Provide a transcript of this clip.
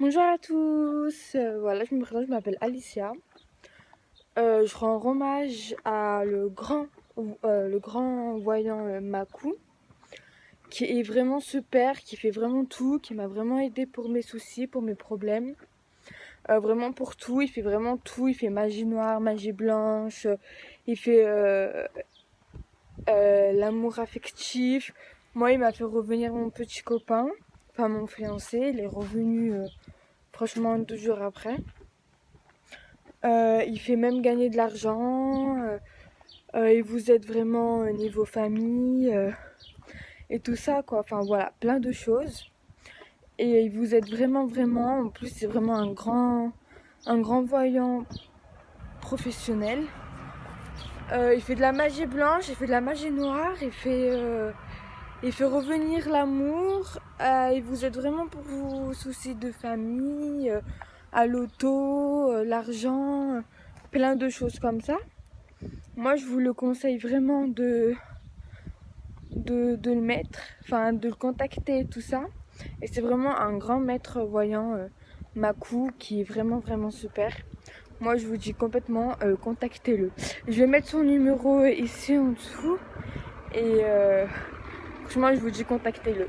Bonjour à tous, euh, voilà je me présente, je m'appelle Alicia. Euh, je rends hommage à le grand, euh, le grand voyant Makou qui est vraiment super, qui fait vraiment tout, qui m'a vraiment aidé pour mes soucis, pour mes problèmes. vraiment pour tout, il fait vraiment tout, il fait magie noire, magie blanche, il fait l'amour affectif. Moi il m'a fait revenir mon petit copain mon fiancé, il est revenu euh, franchement deux jours après. Euh, il fait même gagner de l'argent, euh, il vous aide vraiment au niveau famille et tout ça quoi. Enfin voilà, plein de choses. Et il vous aide vraiment vraiment. En plus c'est vraiment un grand, un grand voyant professionnel. il fait de la magie blanche, il fait de la magie noire, il fait il fait revenir l'amour. Euh, il vous aide vraiment pour vos soucis de famille, euh, à l'auto, euh, l'argent, plein de choses comme ça. Moi, je vous le conseille vraiment de, le mettre, enfin de le contacter, tout ça. Et c'est vraiment un grand maître voyant, Makou, qui est vraiment, vraiment super. Moi, je vous dis complètement, contactez-le. Je vais mettre son numéro ici en dessous. Et... Franchement, je vous dis, contactez-le.